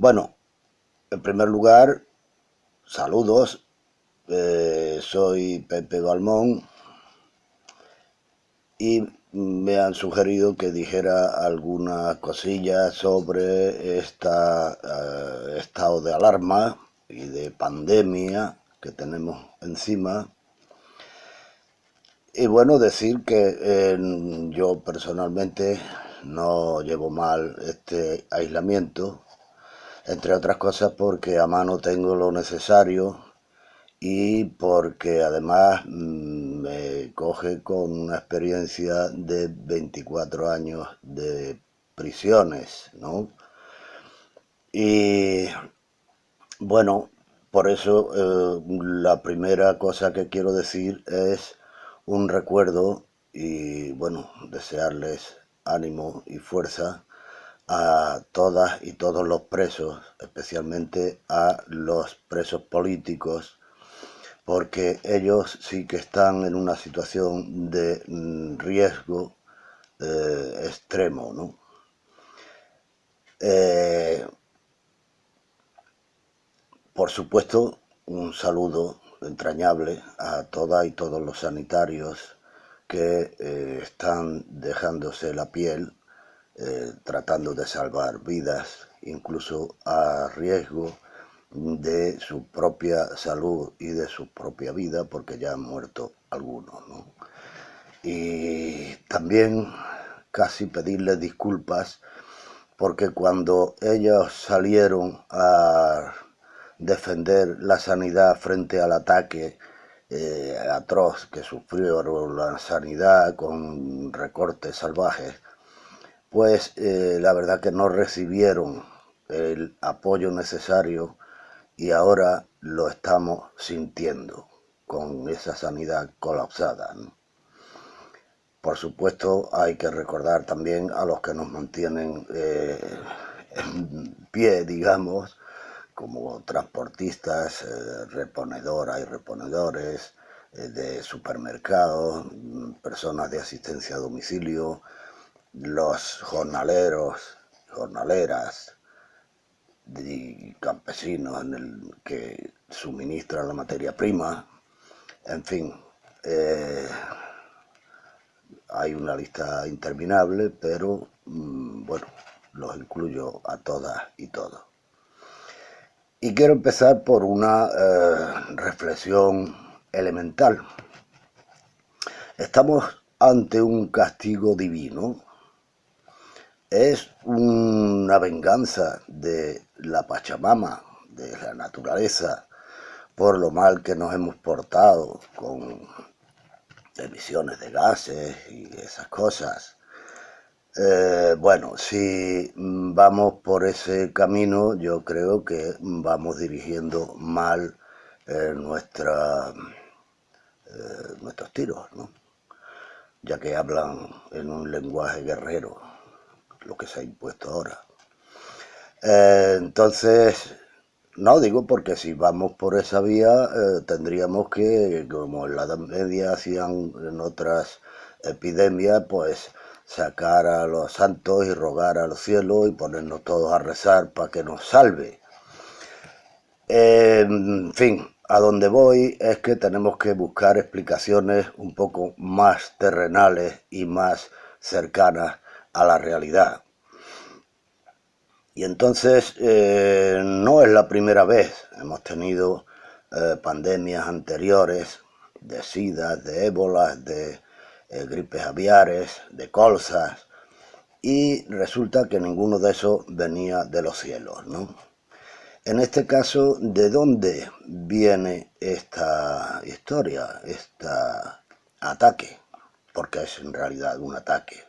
Bueno, en primer lugar, saludos. Eh, soy Pepe Balmón y me han sugerido que dijera algunas cosillas sobre este estado de alarma y de pandemia que tenemos encima. Y bueno, decir que yo personalmente no llevo mal este aislamiento, entre otras cosas porque a mano tengo lo necesario y porque además mm, me coge con una experiencia de 24 años de prisiones, ¿no? Y bueno, por eso eh, la primera cosa que quiero decir es un recuerdo y bueno, desearles ánimo y fuerza a todas y todos los presos, especialmente a los presos políticos, porque ellos sí que están en una situación de mm, riesgo eh, extremo, ¿no? Eh, por supuesto, un saludo entrañable a todas y todos los sanitarios que eh, están dejándose la piel, eh, tratando de salvar vidas, incluso a riesgo de su propia salud y de su propia vida, porque ya han muerto algunos. Y también casi pedirles disculpas, porque cuando ellos salieron a defender la sanidad frente al ataque eh, atroz que sufrió la sanidad con recortes salvajes, pues eh, la verdad que no recibieron el apoyo necesario y ahora lo estamos sintiendo con esa sanidad colapsada. Por supuesto hay que recordar también a los que nos mantienen eh, en pie, digamos, como transportistas, eh, reponedoras y reponedores eh, de supermercados, mm, personas de asistencia a domicilio, los jornaleros, jornaleras y campesinos en el que suministran la materia prima, en fin, eh, hay una lista interminable, pero mm, bueno, los incluyo a todas y todos. Y quiero empezar por una eh, reflexión elemental. Estamos ante un castigo divino. Es una venganza de la Pachamama, de la naturaleza, por lo mal que nos hemos portado con emisiones de gases y esas cosas. Eh, bueno, si vamos por ese camino, yo creo que vamos dirigiendo mal eh, nuestra, eh, nuestros tiros, ¿no? ya que hablan en un lenguaje guerrero, lo que se ha impuesto ahora. entonces, no digo porque si vamos por esa vía tendríamos que, como en la Edad Media hacían en otras epidemias, pues sacar a los santos y rogar al cielo y ponernos todos a rezar para que nos salve. En fin, a donde voy es que tenemos que buscar explicaciones un poco más terrenales y más cercanas a la realidad. Y entonces eh, no es la primera vez, hemos tenido eh, pandemias anteriores de sida, de ébola, de eh, gripes aviares, de colzas, y resulta que ninguno de esos venía de los cielos, ¿no? En este caso, ¿de dónde viene esta historia, este ataque? Porque es en realidad un ataque.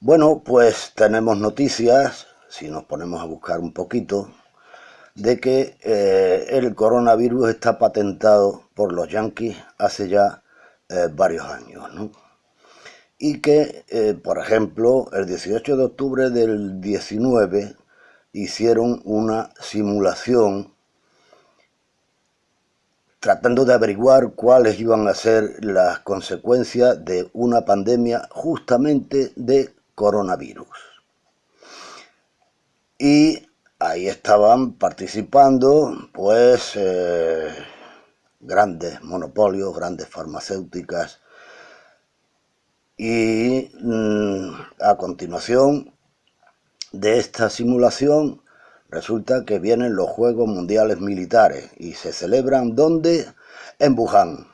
Bueno, pues tenemos noticias, si nos ponemos a buscar un poquito, de que eh, el coronavirus está patentado por los yanquis hace ya eh, varios años, Y que, eh, por ejemplo, el 18 de octubre del 19 hicieron una simulación tratando de averiguar cuáles iban a ser las consecuencias de una pandemia justamente de coronavirus. y ahí estaban participando pues eh, grandes monopolios, grandes farmacéuticas y mm, a continuación de esta simulación resulta que vienen los Juegos Mundiales Militares y se celebran ¿dónde? En Wuhan.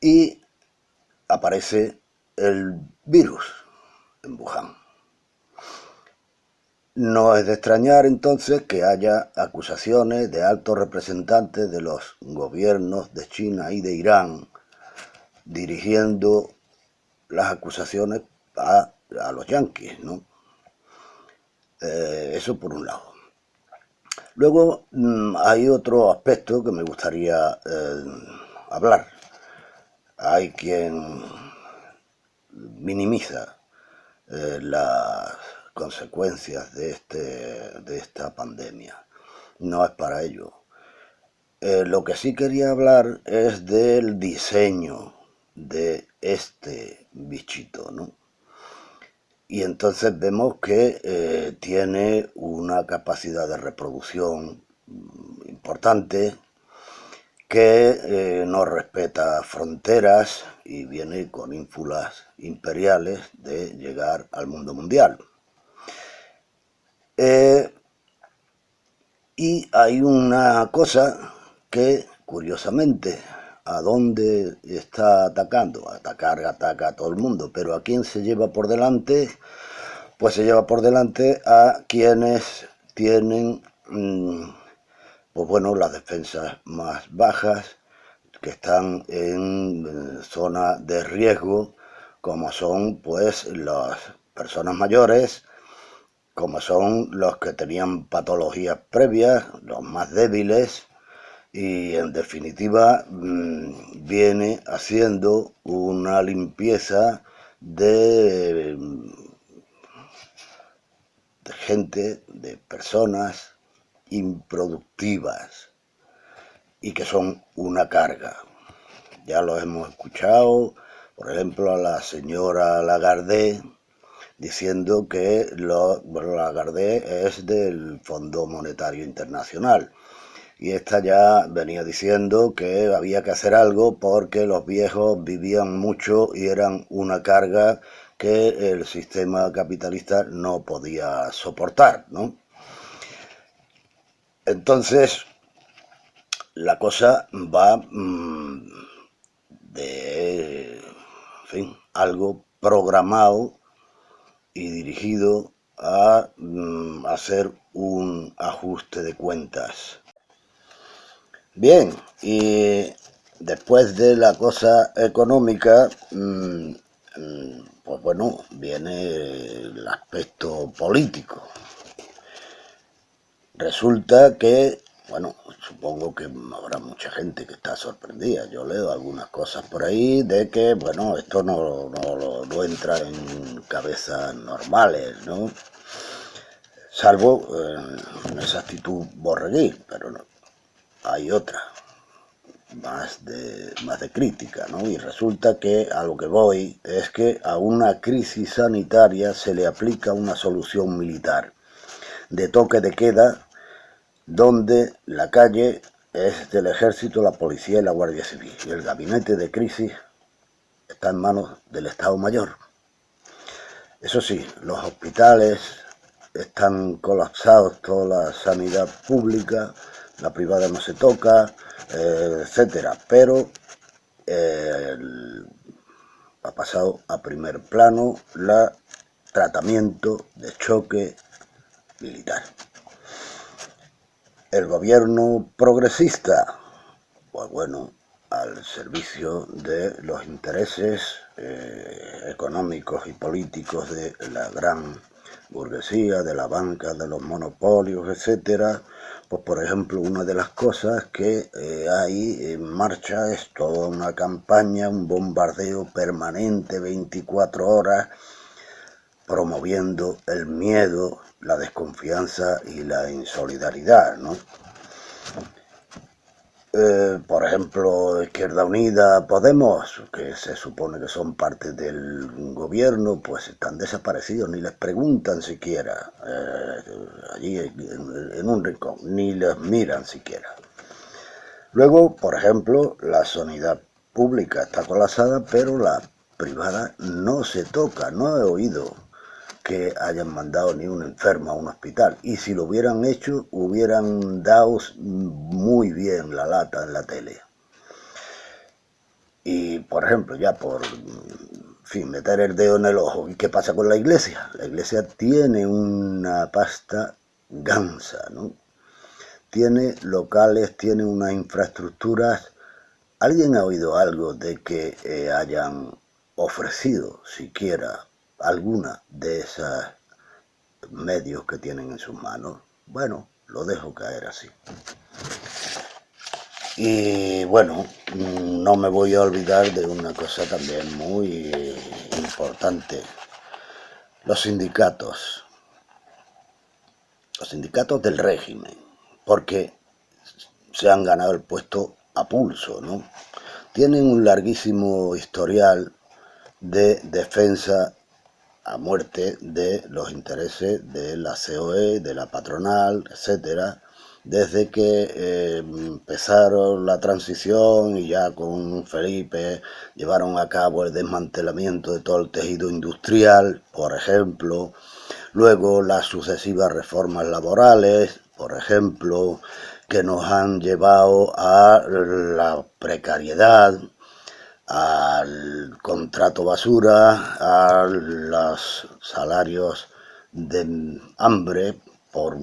Y aparece el virus en Wuhan. No es de extrañar entonces que haya acusaciones de altos representantes de los gobiernos de China y de Irán dirigiendo las acusaciones a, los yanquis, ¿no? Eh, eso por un lado. Luego mm, hay otro aspecto que me gustaría eh, hablar. Hay quien minimiza eh, las consecuencias de, este, de esta pandemia. No es para ello. lo que sí quería hablar es del diseño de este bichito, ¿no? Y entonces vemos que eh, tiene una capacidad de reproducción mm, importante, que eh, no respeta fronteras y viene con ínfulas imperiales de llegar al mundo mundial. Eh, y hay una cosa que, curiosamente, a dónde está atacando. Atacar, ataca a todo el mundo, pero ¿a quién se lleva por delante? Pues se lleva por delante a quienes tienen, mm, pues bueno, las defensas más bajas, que están en eh, zona de riesgo, como son pues las personas mayores, como son los que tenían patologías previas, los más débiles, y en definitiva mm, viene haciendo una limpieza de, de gente, de personas improductivas y que son una carga. Ya lo hemos escuchado, por ejemplo, a la señora Lagarde diciendo que lo, Lagarde es del Fondo Monetario Internacional y esta ya venía diciendo que había que hacer algo porque los viejos vivían mucho y eran una carga que el sistema capitalista no podía soportar, ¿no? Entonces, la cosa va mm, de, fin, algo programado y dirigido a mm, hacer un ajuste de cuentas. Bien, y después de la cosa económica, mm, mm, pues bueno, viene el aspecto político. Resulta que, bueno, supongo que habrá mucha gente que está sorprendida. Yo leo algunas cosas por ahí de que, bueno, esto no, no, entra en cabezas normales, ¿no? Salvo eh, en esa actitud borreguil, pero no, hay otra, más de, más de crítica, ¿no? Y resulta que a lo que voy es que a una crisis sanitaria se le aplica una solución militar de toque de queda donde la calle es del ejército, la policía y la guardia civil. Y el gabinete de crisis está en manos del Estado Mayor. Eso sí, los hospitales están colapsados, toda la sanidad pública, la privada no se toca, eh, etcétera, pero ha pasado a primer plano el tratamiento de choque militar. El gobierno progresista, pues bueno, al servicio de los intereses eh, económicos y políticos de la gran burguesía, de la banca, de los monopolios, etcétera, pues por ejemplo, una de las cosas que eh, hay en marcha es toda una campaña, un bombardeo permanente, 24 horas, promoviendo el miedo, la desconfianza y la insolidaridad, ¿no? Eh, por ejemplo, Izquierda Unida, Podemos, que se supone que son parte del gobierno, pues están desaparecidos, ni les preguntan siquiera, eh, allí en, un rincón, ni les miran siquiera. Luego, por ejemplo, la sanidad pública está colapsada, pero la privada no se toca, no he oído que hayan mandado ni un enfermo a un hospital. Y si lo hubieran hecho, hubieran dado muy bien la lata en la tele. Y, por ejemplo, ya por fin, meter el dedo en el ojo. ¿Y qué pasa con la iglesia? La iglesia tiene una pasta gansa, ¿no? Tiene locales, tiene unas infraestructuras. ¿Alguien ha oído algo de que eh, hayan ofrecido siquiera alguna de esos medios que tienen en sus manos, bueno, lo dejo caer así. Y bueno, no me voy a olvidar de una cosa también muy importante. Los sindicatos. Los sindicatos del régimen. Porque se han ganado el puesto a pulso, ¿no? Tienen un larguísimo historial de defensa a muerte de los intereses de la COE, de la patronal, etcétera, desde que eh, empezaron la transición y ya con Felipe llevaron a cabo el desmantelamiento de todo el tejido industrial, por ejemplo, luego las sucesivas reformas laborales, por ejemplo, que nos han llevado a la precariedad, al contrato basura, a los salarios de hambre por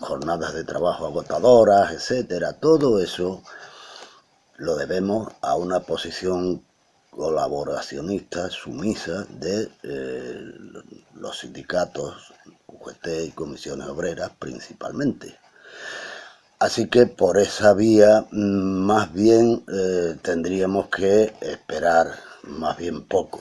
jornadas de trabajo agotadoras, etcétera. Todo eso lo debemos a una posición colaboracionista sumisa de eh, los sindicatos, UGT y comisiones obreras principalmente. Así que por esa vía mm, más bien eh, tendríamos que esperar más bien poco.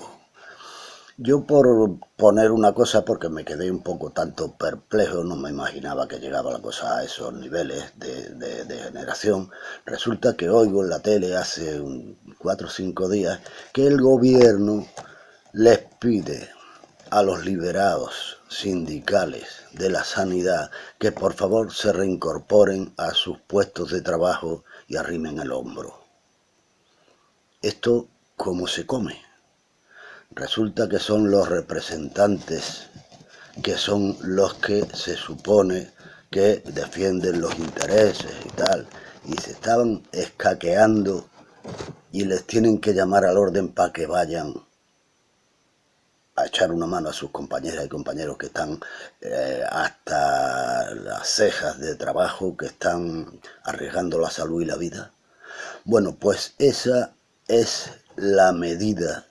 Yo por poner una cosa, porque me quedé un poco tanto perplejo, no me imaginaba que llegaba la cosa a esos niveles de, generación, resulta que oigo en la tele hace cuatro o cinco días que el gobierno les pide a los liberados sindicales de la sanidad que por favor se reincorporen a sus puestos de trabajo y arrimen el hombro. ¿Esto cómo se come? Resulta que son los representantes que son los que se supone que defienden los intereses y tal, y se estaban escaqueando y les tienen que llamar al orden para que vayan echar una mano a sus compañeras y compañeros que están eh, hasta las cejas de trabajo, que están arriesgando la salud y la vida. Bueno, pues esa es la medida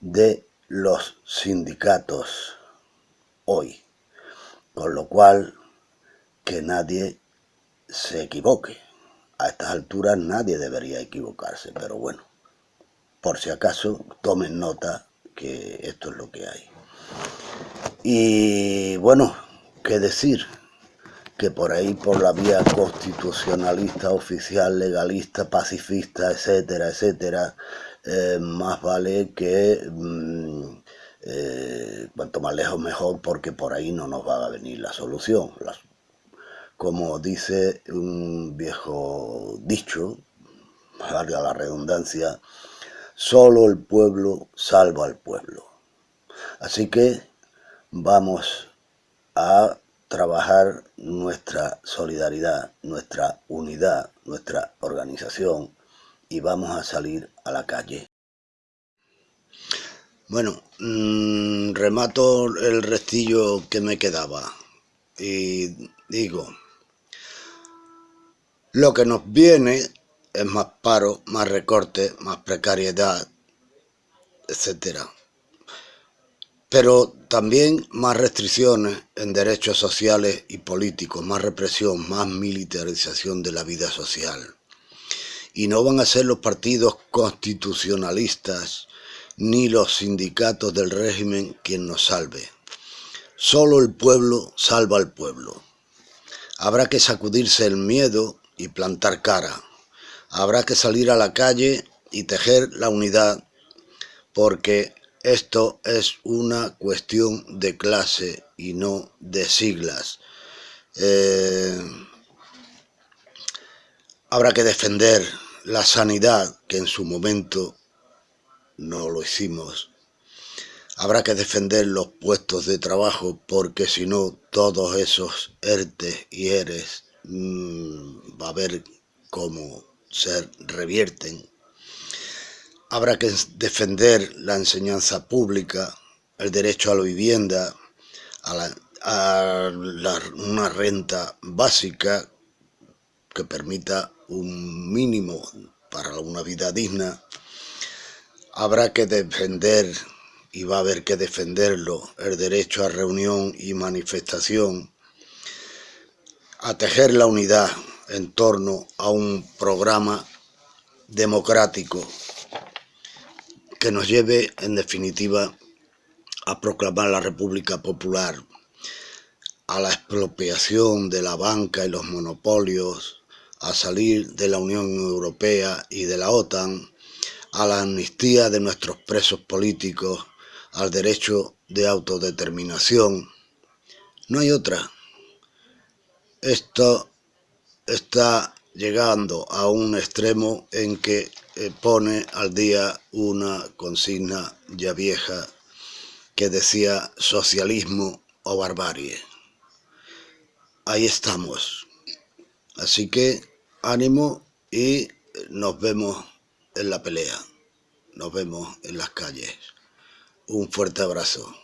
de los sindicatos hoy, con lo cual que nadie se equivoque. A estas alturas nadie debería equivocarse, pero bueno, por si acaso tomen nota que esto es lo que hay. Y bueno, qué decir, que por ahí por la vía constitucionalista, oficial, legalista, pacifista, etcétera, etcétera, eh, más vale que mm, eh, cuanto más lejos mejor porque por ahí no nos va a venir la solución. como dice un viejo dicho, valga la redundancia, Solo el pueblo salva al pueblo. Así que vamos a trabajar nuestra solidaridad, nuestra unidad, nuestra organización y vamos a salir a la calle. Bueno, mm, remato el restillo que me quedaba y digo, lo que nos viene es más paro, más recorte, más precariedad, etc. Pero también más restricciones en derechos sociales y políticos, más represión, más militarización de la vida social. Y no van a ser los partidos constitucionalistas ni los sindicatos del régimen quien nos salve. Solo el pueblo salva al pueblo. Habrá que sacudirse el miedo y plantar cara. Habrá que salir a la calle y tejer la unidad porque esto es una cuestión de clase y no de siglas. Eh, habrá que defender la sanidad, que en su momento no lo hicimos. Habrá que defender los puestos de trabajo porque si no todos esos ERTE y ERES mmm, va a ver cómo se revierten. Habrá que defender la enseñanza pública, el derecho a la vivienda, a, la, una renta básica que permita un mínimo para una vida digna. Habrá que defender, y va a haber que defenderlo, el derecho a reunión y manifestación, a tejer la unidad en torno a un programa democrático que nos lleve, en definitiva, a proclamar la República Popular, a la expropiación de la banca y los monopolios, a salir de la Unión Europea y de la OTAN, a la amnistía de nuestros presos políticos, al derecho de autodeterminación. No hay otra. Esto está llegando a un extremo en que eh, pone al día una consigna ya vieja que decía socialismo o barbarie. Ahí estamos. Así que ánimo y nos vemos en la pelea. Nos vemos en las calles. Un fuerte abrazo.